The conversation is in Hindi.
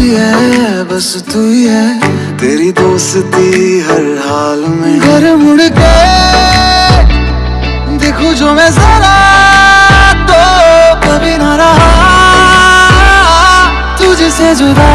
ही है, बस तू ही है। तेरी दोस्ती हर हाल में। घर मुड़ के देखो जो मैं जरा तो कभी ना रहा। तुझसे जुदा